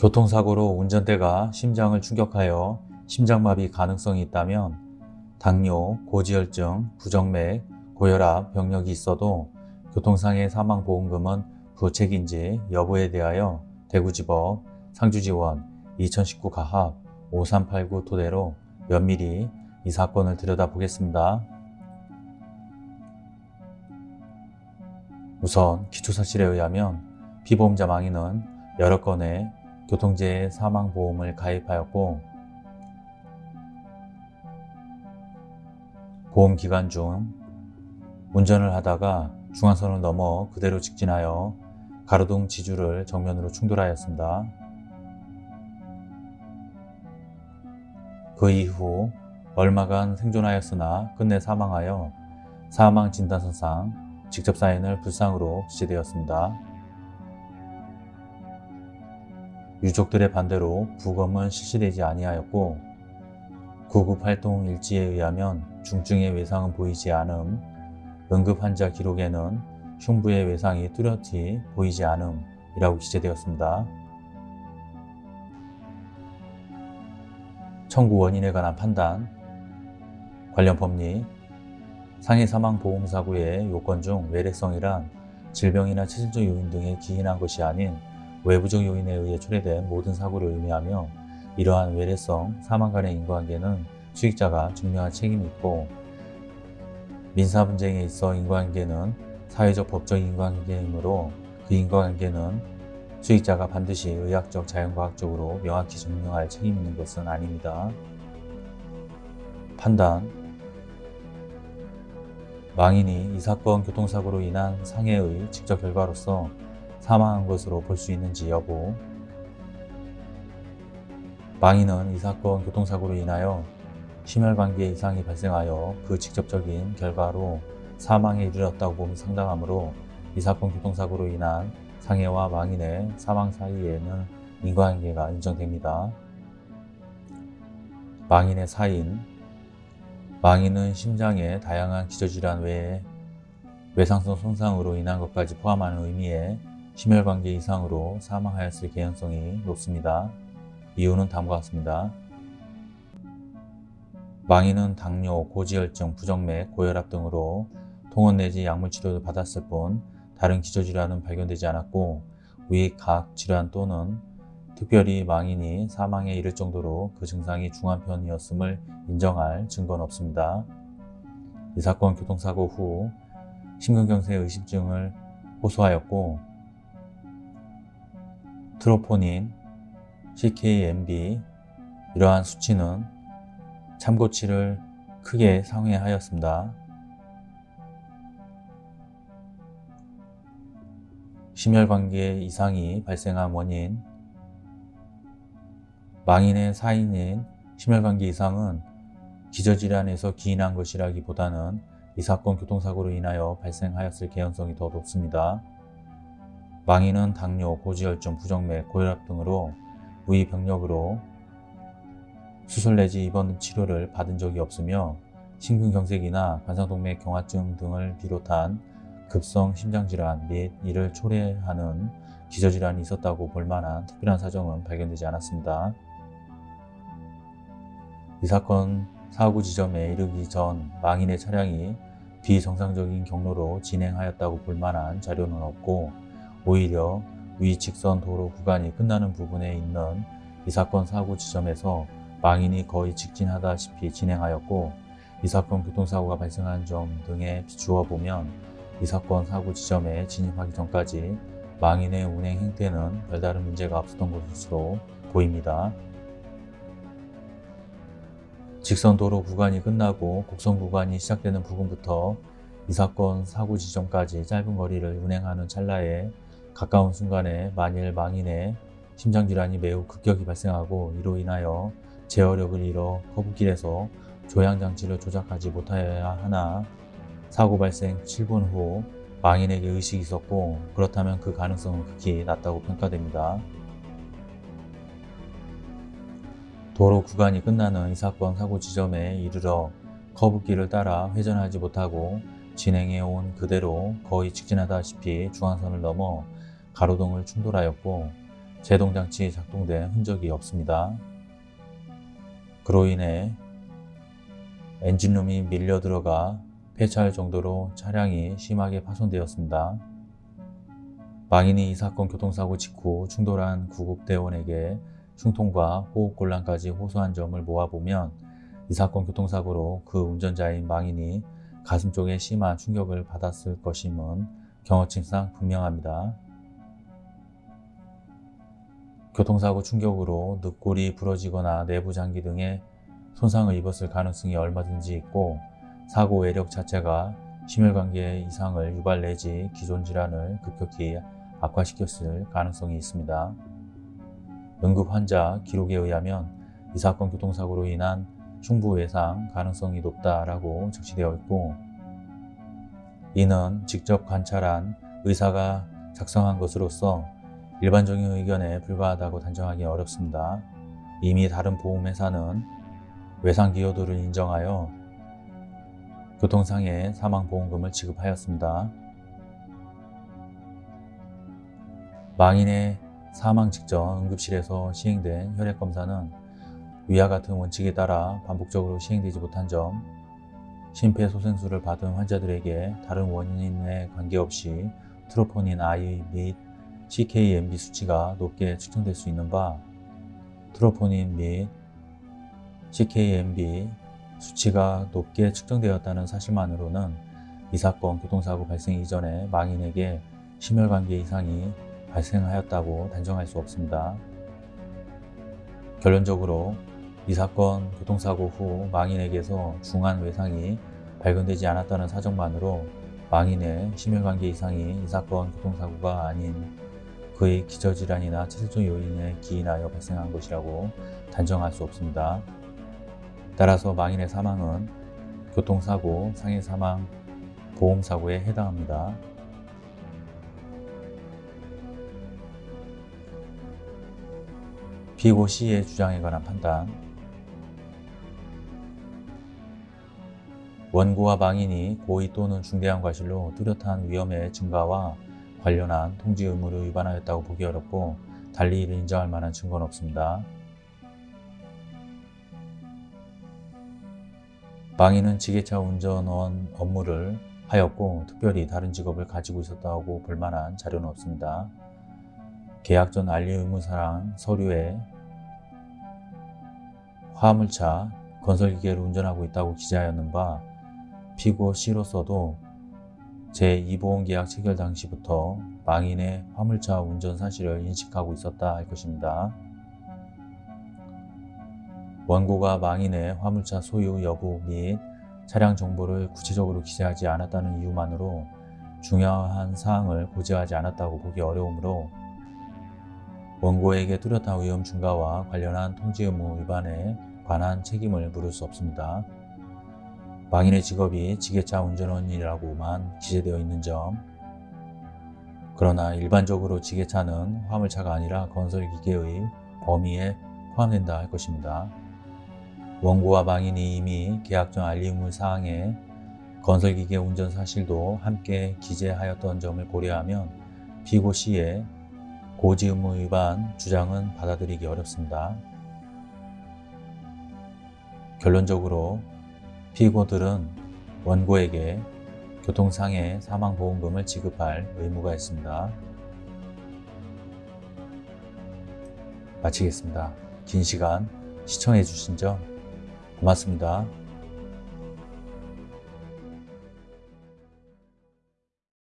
교통사고로 운전대가 심장을 충격하여 심장마비 가능성이 있다면 당뇨, 고지혈증, 부정맥, 고혈압, 병력이 있어도 교통상해 사망보험금은 부책인지 여부에 대하여 대구지법 상주지원 2019 가합 5389 토대로 면밀히 이 사건을 들여다보겠습니다. 우선 기초사실에 의하면 피보험자 망인은 여러 건의 교통재해 사망보험을 가입하였고 보험 기간 중 운전을 하다가 중앙선을 넘어 그대로 직진하여 가로등 지주를 정면으로 충돌하였습니다. 그 이후 얼마간 생존하였으나 끝내 사망하여 사망진단서상 직접 사인을 불상으로 지시되었습니다. 유족들의 반대로 부검은 실시되지 아니하였고 구급활동 일지에 의하면 중증의 외상은 보이지 않음, 응급환자 기록에는 흉부의 외상이 뚜렷이 보이지 않음이라고 기재되었습니다. 청구 원인에 관한 판단, 관련 법리, 상해 사망 보험 사고의 요건 중 외래성이란 질병이나 체질적 요인 등에 기인한 것이 아닌 외부적 요인에 의해 초래된 모든 사고를 의미하며 이러한 외래성 사망 간의 인과관계는 수익자가 증명할 책임이 있고 민사 분쟁에 있어 인과관계는 사회적 법적 인과관계이므로 그 인과관계는 수익자가 반드시 의학적 자연과학적으로 명확히 증명할 책임이 있는 것은 아닙니다. 판단 망인이 이 사건 교통사고로 인한 상해의 직접 결과로서 사망한 것으로 볼 수 있는지 여부 망인은 이 사건 교통사고로 인하여 심혈관계 이상이 발생하여 그 직접적인 결과로 사망에 이르렀다고 봄이 상당하므로 이 사건 교통사고로 인한 상해와 망인의 사망 사이에는 인과관계가 인정됩니다. 망인의 사인 망인은 심장의 다양한 기저질환 외에 외상성 손상으로 인한 것까지 포함하는 의미의 심혈관계 이상으로 사망하였을 개연성이 높습니다. 이유는 다음과 같습니다. 망인은 당뇨, 고지혈증, 부정맥, 고혈압 등으로 통원 내지 약물 치료를 받았을 뿐 다른 기저질환은 발견되지 않았고 위, 각 질환 또는 특별히 망인이 사망에 이를 정도로 그 증상이 중한 편이었음을 인정할 증거는 없습니다. 이 사건 교통사고 후 심근경색 의심증을 호소하였고 트로포닌, CKMB 이러한 수치는 참고치를 크게 상회하였습니다. 심혈관계 이상이 발생한 원인 망인의 사인인 심혈관계 이상은 기저질환에서 기인한 것이라기보다는 이 사건 교통사고로 인하여 발생하였을 개연성이 더 높습니다. 망인은 당뇨, 고지혈증, 부정맥, 고혈압 등으로 무의병력으로 수술 내지 입원 치료를 받은 적이 없으며 심근경색이나 관상동맥 경화증 등을 비롯한 급성 심장질환 및 이를 초래하는 기저질환이 있었다고 볼 만한 특별한 사정은 발견되지 않았습니다. 이 사건 사고 지점에 이르기 전 망인의 차량이 비정상적인 경로로 진행하였다고 볼 만한 자료는 없고 오히려 위 직선 도로 구간이 끝나는 부분에 있는 이 사건 사고 지점에서 망인이 거의 직진하다시피 진행하였고 이 사건 교통사고가 발생한 점 등에 비추어 보면 이 사건 사고 지점에 진입하기 전까지 망인의 운행 행태는 별다른 문제가 없었던 것으로 보입니다. 직선 도로 구간이 끝나고 곡선 구간이 시작되는 부분부터 이 사건 사고 지점까지 짧은 거리를 운행하는 찰나에 가까운 순간에 만일 망인의 심장질환이 매우 급격히 발생하고 이로 인하여 제어력을 잃어 커브길에서 조향장치를 조작하지 못하여야 하나 사고 발생 7분 후 망인에게 의식이 있었고 그렇다면 그 가능성은 극히 낮다고 평가됩니다. 도로 구간이 끝나는 이 사건 사고 지점에 이르러 커브길을 따라 회전하지 못하고 진행해 온 그대로 거의 직진하다시피 중앙선을 넘어 가로등을 충돌하였고 제동장치 작동된 흔적이 없습니다. 그로 인해 엔진룸이 밀려 들어가 폐차할 정도로 차량이 심하게 파손되었습니다. 망인이 이 사건 교통사고 직후 충돌한 구급대원에게 충통과 호흡곤란까지 호소한 점을 모아보면 이 사건 교통사고로 그 운전자인 망인이 가슴 쪽에 심한 충격을 받았을 것임은 경험칙상 분명합니다. 교통사고 충격으로 늑골이 부러지거나 내부 장기 등의 손상을 입었을 가능성이 얼마든지 있고 사고 외력 자체가 심혈관계 이상을 유발 내지 기존 질환을 급격히 악화시켰을 가능성이 있습니다. 응급 환자 기록에 의하면 이 사건 교통사고로 인한 흉부 외상 가능성이 높다라고 적시되어 있고 이는 직접 관찰한 의사가 작성한 것으로서 일반적인 의견에 불과하다고 단정하기 어렵습니다. 이미 다른 보험회사는 외상 기여도를 인정하여 교통상해 사망보험금을 지급하였습니다. 망인의 사망 직전 응급실에서 시행된 혈액검사는 위와 같은 원칙에 따라 반복적으로 시행되지 못한 점, 심폐소생술을 받은 환자들에게 다른 원인에 관계없이 트로포닌 I 및 CKMB 수치가 높게 측정될 수 있는 바, 트로포닌 및 CKMB 수치가 높게 측정되었다는 사실만으로는 이 사건 교통사고 발생 이전에 망인에게 심혈관계 이상이 발생하였다고 단정할 수 없습니다. 결론적으로 이 사건 교통사고 후 망인에게서 중한 외상이 발견되지 않았다는 사정만으로 망인의 심혈관계 이상이 이 사건 교통사고가 아닌 그의 기저질환이나 체질적 요인에 기인하여 발생한 것이라고 단정할 수 없습니다. 따라서 망인의 사망은 교통사고, 상해사망, 보험사고에 해당합니다. 피고 C의 주장에 관한 판단 원고와 망인이 고의 또는 중대한 과실로 뚜렷한 위험의 증가와 관련한 통지 의무를 위반하였다고 보기 어렵고 달리 이를 인정할 만한 증거는 없습니다. 망인은 지게차 운전원 업무를 하였고 특별히 다른 직업을 가지고 있었다고 볼 만한 자료는 없습니다. 계약 전 알리 의무사랑 서류에 화물차 건설기계를 운전하고 있다고 기재하였는 바 피고 C로서도 제2보험계약 체결 당시부터 망인의 화물차 운전 사실을 인식하고 있었다 할 것입니다. 원고가 망인의 화물차 소유 여부 및 차량 정보를 구체적으로 기재하지 않았다는 이유만으로 중요한 사항을 고지하지 않았다고 보기 어려우므로 원고에게 뚜렷한 위험 증가와 관련한 통지 의무 위반에 관한 책임을 물을 수 없습니다. 망인의 직업이 지게차 운전원이라고만 기재되어 있는 점 그러나 일반적으로 지게차는 화물차가 아니라 건설기계의 범위에 포함된다 할 것입니다. 원고와 망인이 이미 계약 전 알림물 사항에 건설기계 운전 사실도 함께 기재하였던 점을 고려하면 피고 C의 고지 의무 위반 주장은 받아들이기 어렵습니다. 결론적으로 피고들은 원고에게 교통상해 사망보험금을 지급할 의무가 있습니다. 마치겠습니다. 긴 시간 시청해 주신 점 고맙습니다.